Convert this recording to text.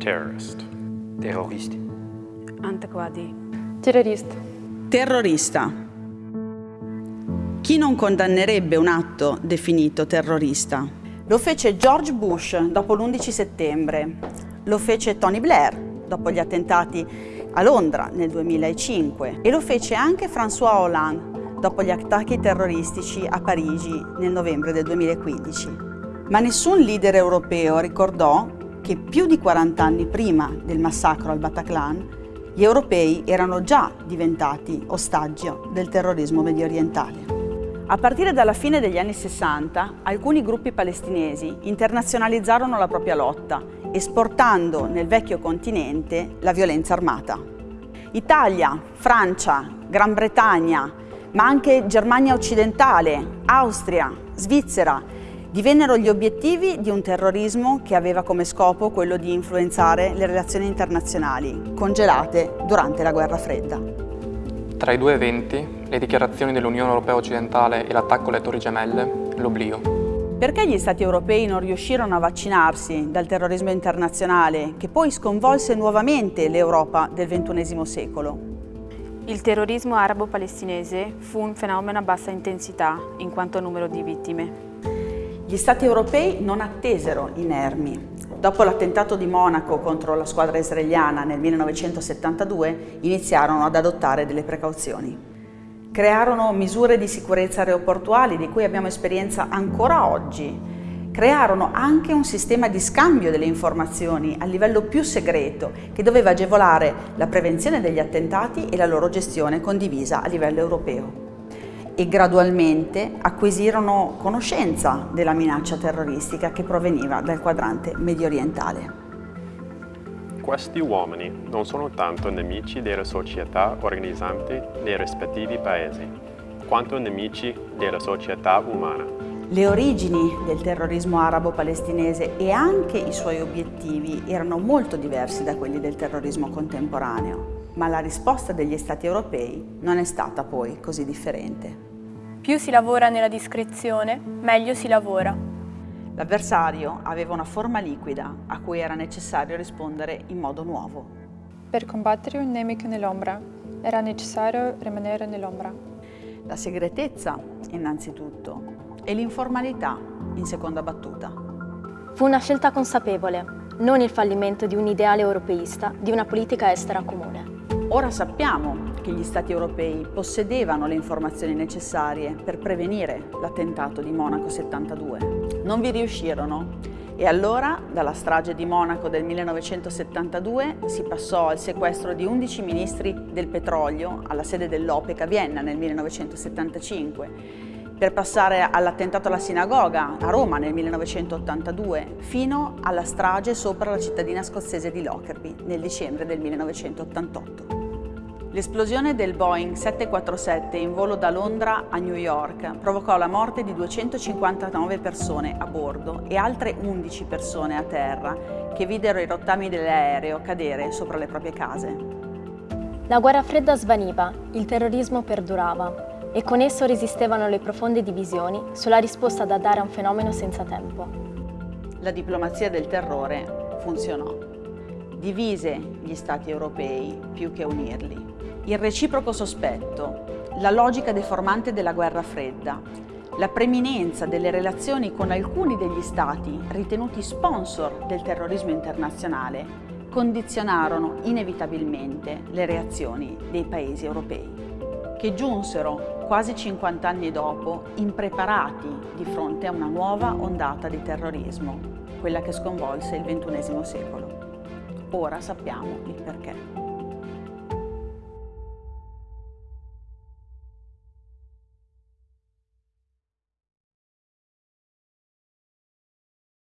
Terrorist. Terrorist. Antiquadi. Terrorista. Terrorista. Chi non condannerebbe un atto definito terrorista? Lo fece George Bush dopo l'11 settembre, lo fece Tony Blair dopo gli attentati a Londra nel 2005 e lo fece anche François Hollande dopo gli attacchi terroristici a Parigi nel novembre del 2015. Ma nessun leader europeo ricordò che più di 40 anni prima del massacro al Bataclan gli europei erano già diventati ostaggio del terrorismo medio orientale. A partire dalla fine degli anni 60, alcuni gruppi palestinesi internazionalizzarono la propria lotta, esportando nel vecchio continente la violenza armata. Italia, Francia, Gran Bretagna, ma anche Germania occidentale, Austria, Svizzera divennero gli obiettivi di un terrorismo che aveva come scopo quello di influenzare le relazioni internazionali, congelate durante la guerra fredda. Tra i due eventi, le dichiarazioni dell'Unione Europea occidentale e l'attacco alle Torri Gemelle, l'oblio. Perché gli Stati europei non riuscirono a vaccinarsi dal terrorismo internazionale che poi sconvolse nuovamente l'Europa del XXI secolo? Il terrorismo arabo-palestinese fu un fenomeno a bassa intensità in quanto a numero di vittime. Gli Stati europei non attesero inermi. Dopo l'attentato di Monaco contro la squadra israeliana nel 1972 iniziarono ad adottare delle precauzioni. Crearono misure di sicurezza aeroportuali di cui abbiamo esperienza ancora oggi. Crearono anche un sistema di scambio delle informazioni a livello più segreto che doveva agevolare la prevenzione degli attentati e la loro gestione condivisa a livello europeo e gradualmente acquisirono conoscenza della minaccia terroristica che proveniva dal quadrante medio orientale. Questi uomini non sono tanto nemici delle società organizzanti nei rispettivi paesi, quanto nemici della società umana. Le origini del terrorismo arabo-palestinese e anche i suoi obiettivi erano molto diversi da quelli del terrorismo contemporaneo, ma la risposta degli Stati europei non è stata poi così differente. Più si lavora nella discrezione, meglio si lavora. L'avversario aveva una forma liquida a cui era necessario rispondere in modo nuovo. Per combattere un nemico nell'ombra era necessario rimanere nell'ombra. La segretezza, innanzitutto, e l'informalità, in seconda battuta. Fu una scelta consapevole, non il fallimento di un ideale europeista, di una politica estera comune. Ora sappiamo che gli Stati europei possedevano le informazioni necessarie per prevenire l'attentato di Monaco 72. Non vi riuscirono e allora, dalla strage di Monaco del 1972, si passò al sequestro di 11 ministri del petrolio alla sede dell'OPEC a Vienna nel 1975, per passare all'attentato alla sinagoga a Roma nel 1982, fino alla strage sopra la cittadina scozzese di Lockerbie nel dicembre del 1988. L'esplosione del Boeing 747 in volo da Londra a New York provocò la morte di 259 persone a bordo e altre 11 persone a terra che videro i rottami dell'aereo cadere sopra le proprie case. La guerra fredda svaniva, il terrorismo perdurava e con esso resistevano le profonde divisioni sulla risposta da dare a un fenomeno senza tempo. La diplomazia del terrore funzionò. Divise gli stati europei più che unirli il reciproco sospetto, la logica deformante della guerra fredda, la preminenza delle relazioni con alcuni degli stati ritenuti sponsor del terrorismo internazionale condizionarono inevitabilmente le reazioni dei paesi europei, che giunsero quasi 50 anni dopo impreparati di fronte a una nuova ondata di terrorismo, quella che sconvolse il XXI secolo. Ora sappiamo il perché.